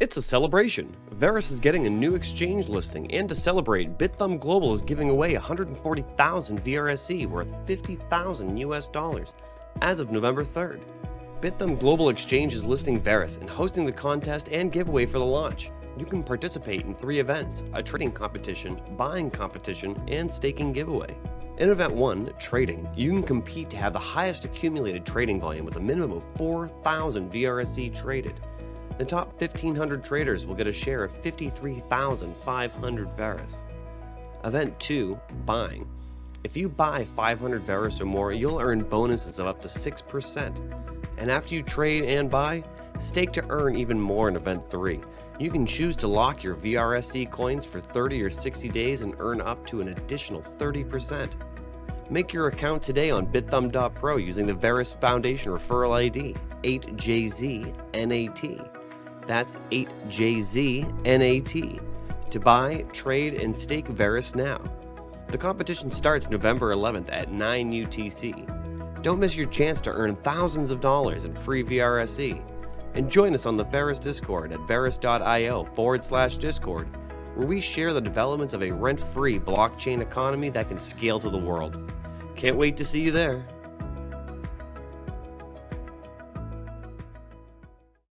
It's a celebration. Verus is getting a new exchange listing, and to celebrate, Bithumb Global is giving away 140,000 VRSC worth 50,000 US dollars as of November 3rd. Bithumb Global Exchange is listing Verus and hosting the contest and giveaway for the launch. You can participate in three events a trading competition, buying competition, and staking giveaway. In Event 1, Trading, you can compete to have the highest accumulated trading volume with a minimum of 4,000 VRSC traded. The top 1,500 traders will get a share of 53,500 Verus. Event 2, Buying. If you buy 500 Verus or more, you'll earn bonuses of up to 6%. And after you trade and buy, stake to earn even more in Event 3. You can choose to lock your VRSC coins for 30 or 60 days and earn up to an additional 30%. Make your account today on bithumb.pro using the Verus Foundation referral ID 8JZNAT. That's 8JZNAT to buy, trade, and stake Verus now. The competition starts November 11th at 9 UTC. Don't miss your chance to earn thousands of dollars in free VRSC. And join us on the Verus Discord at verus.io forward slash Discord, where we share the developments of a rent free blockchain economy that can scale to the world. Can't wait to see you there.